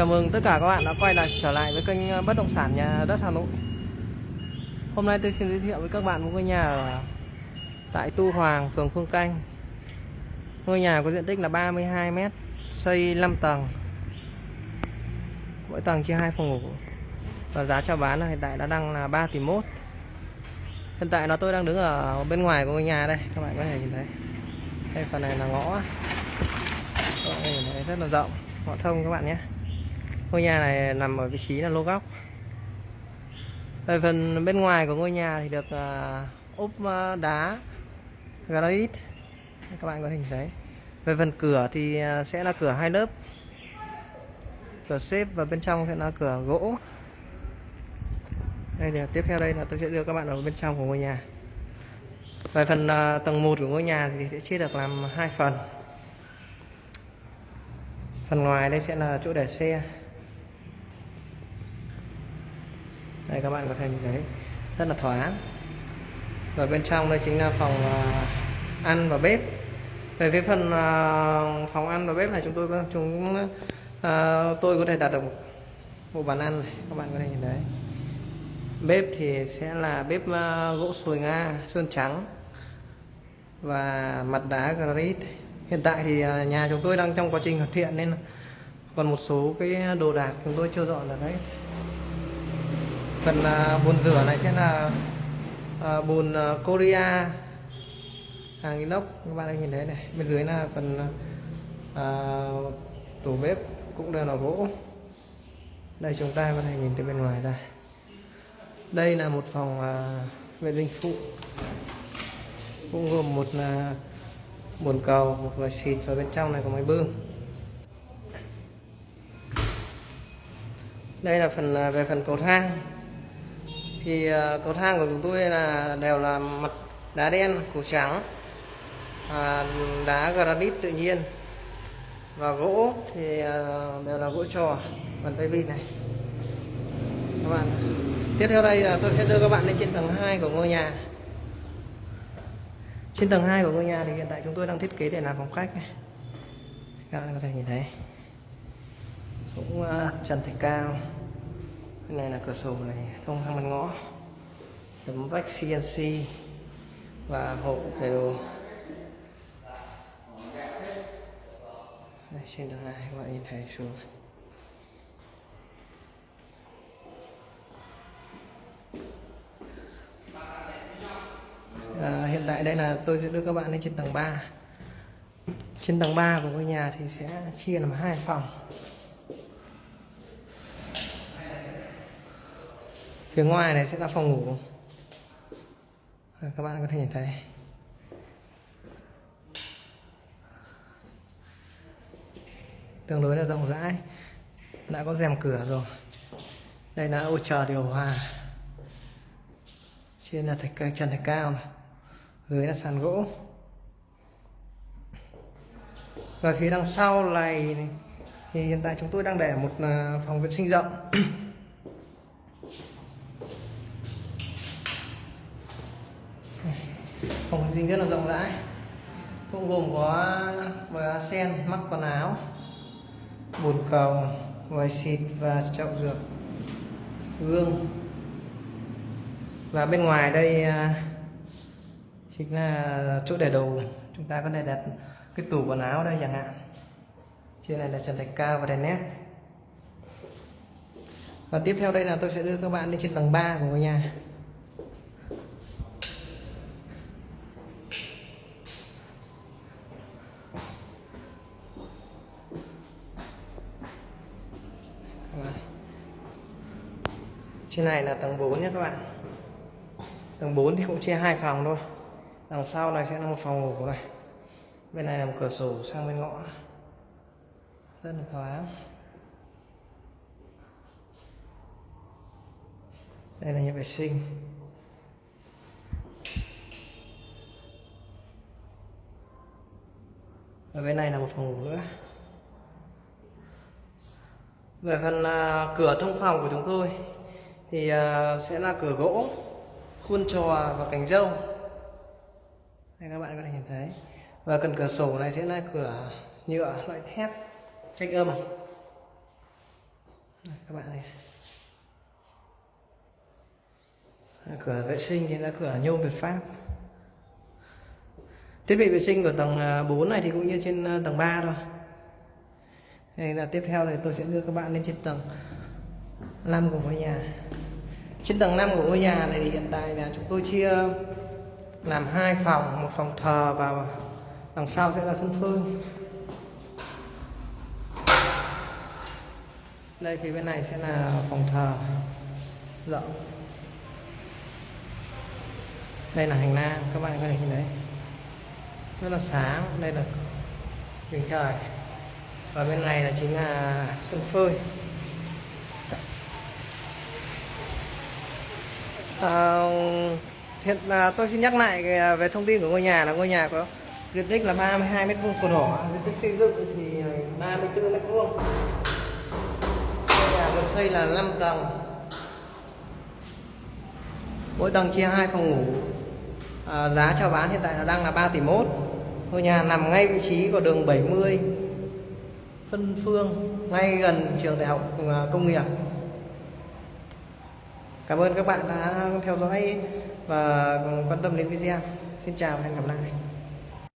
Chào mừng tất cả các bạn đã quay lại trở lại với kênh ờ, bất động sản nhà đất Hà Nội. Hôm nay tôi xin giới thiệu với các bạn một ngôi nhà ở tại Tu Hoàng, phường Phương Canh. Ngôi nhà có diện tích là 32 m, xây 5 tầng. Mỗi tầng chia hai phòng ngủ. Và giá chào bán là hiện tại đã đang là 3 tỷ mốt. Hiện tại là tôi đang đứng ở bên ngoài của ngôi nhà đây, các bạn có thể nhìn thấy. Đây phần này là ngõ. Các bạn nhìn thấy rất là rộng, ngõ thông các bạn nhé ngôi nhà này nằm ở vị trí là lô góc. Về phần bên ngoài của ngôi nhà thì được uh, ốp uh, đá granite. Các bạn có hình thấy. Về phần cửa thì uh, sẽ là cửa hai lớp. Cửa xếp và bên trong sẽ là cửa gỗ. Đây là tiếp theo đây là tôi sẽ đưa các bạn vào bên trong của ngôi nhà. Về phần uh, tầng 1 của ngôi nhà thì sẽ chia được làm hai phần. Phần ngoài đây sẽ là chỗ để xe. Đây, các bạn có thể nhìn thấy, rất là thoáng. Và bên trong đây chính là phòng à, ăn và bếp. Về phía phần à, phòng ăn và bếp này chúng tôi chúng à, tôi có thể đặt được một bàn ăn này, các bạn có thể nhìn thấy. Bếp thì sẽ là bếp gỗ sồi nga, sơn trắng và mặt đá granite. Hiện tại thì nhà chúng tôi đang trong quá trình hoàn thiện nên còn một số cái đồ đạc chúng tôi chưa dọn được đấy phần uh, bồn rửa này sẽ là uh, bồn uh, Korea. Hàng inox các bạn đang nhìn thấy này. Bên dưới là phần uh, tủ bếp cũng đều là gỗ. Đây chúng ta có thể nhìn từ bên ngoài ra. Đây là một phòng uh, vệ sinh phụ. Cũng gồm một là uh, bồn cầu một là xịt và bên trong này có máy bơm. Đây là phần về phần cầu thang thì ờ, cầu thang của chúng tôi là đều là mặt đá đen củ trắng à, đá granite tự nhiên. Và gỗ thì ờ, đều là gỗ trò phần tay vịt này. Các bạn tiếp theo đây là tôi sẽ đưa các bạn lên trên tầng 2 của ngôi nhà. Trên tầng 2 của ngôi nhà thì hiện tại chúng tôi đang thiết kế để làm phòng khách này. Các bạn có thể nhìn thấy. Cũng uh, trần thạch cao cái này là cửa sổ này thông sang mặt ngõ. Tấm vách CNC và hộp để đồ. Đây, trên tầng hai các bạn nhìn thấy xuống à, hiện tại đây là tôi sẽ đưa các bạn lên trên tầng 3 trên tầng 3 của ngôi nhà thì sẽ chia làm hai phòng. Phía ngoài này sẽ là phòng ngủ. Các bạn có thể nhìn thấy. Tương đối là rộng rãi. Đã có rèm cửa rồi. Đây là ô chờ điều hòa. Trên là thạch trần thạch cao này. dưới là sàn gỗ. Và phía đằng sau này, thì hiện tại chúng tôi đang để một à, phòng vệ sinh rộng. phòng sinh rất là rộng rãi. Cũng gồm có vòi sen, mắc quần áo, bồn cầu vòi xịt và chậu rửa gương. Và bên ngoài đây à, chính là chỗ để đồ. Chúng ta có thể đặt cái tủ quần áo đây chẳng hạn. Trên này là trần thạch cao và đèn nét và tiếp theo đây là tôi sẽ đưa các bạn lên trên tầng 3 của ngôi nhà. Trên này là tầng 4 nhé các bạn. Tầng 4 thì cũng chia hai phòng thôi. Đằng sau này sẽ là một phòng ngủ này. Bên này là một cửa sổ sang bên ngõ. Rất là thoáng. Đây là nhà vệ sinh. Ở bên này là một phòng ngủ nữa. Về phần uh, cửa thông phòng của chúng tôi thì ờ, sẽ là cửa gỗ, khuôn trò và cánh râu. Đây các bạn có thể nhìn thấy. Và cần cửa sổ này sẽ là cửa nhựa, loại thép, cách âm. Các bạn này. Cửa vệ sinh thì là cửa nhôm Việt Pháp. Thiết bị vệ sinh của tầng ờ, 4 này thì cũng như trên ờ, tầng 3 thôi. Đây là tiếp theo thì tôi sẽ đưa các bạn lên trên tầng. 5 của ngôi nhà. Trên tầng 5 của ngôi nhà này thì hiện tại là chúng tôi chia làm hai phòng, một phòng thờ và đằng sau sẽ là sân phơi. Đây, phía bên này sẽ là phòng thờ. Rộng đây là hành lang, các bạn có thể nhìn thấy. Rất là sáng, đây là đường trời. Và bên này là chính là sân phơi. À, hiện là tôi xin nhắc lại về thông tin của ngôi nhà là ngôi nhà có diện tích là 32 mét vuông sổ đỏ. Diện tích xây dựng thì 34 mét vuông. Ngôi nhà được xây là 5 tầng. Mỗi tầng chia hai phòng ngủ. À, giá chào bán hiện tại là đang là 3 tỷ mốt. Ngôi nhà nằm ngay vị trí của đường 70 phân phương ngay gần trường đại học à, công nghiệp cảm ơn các bạn đã theo dõi và quan tâm đến video. Xin chào và hẹn gặp lại.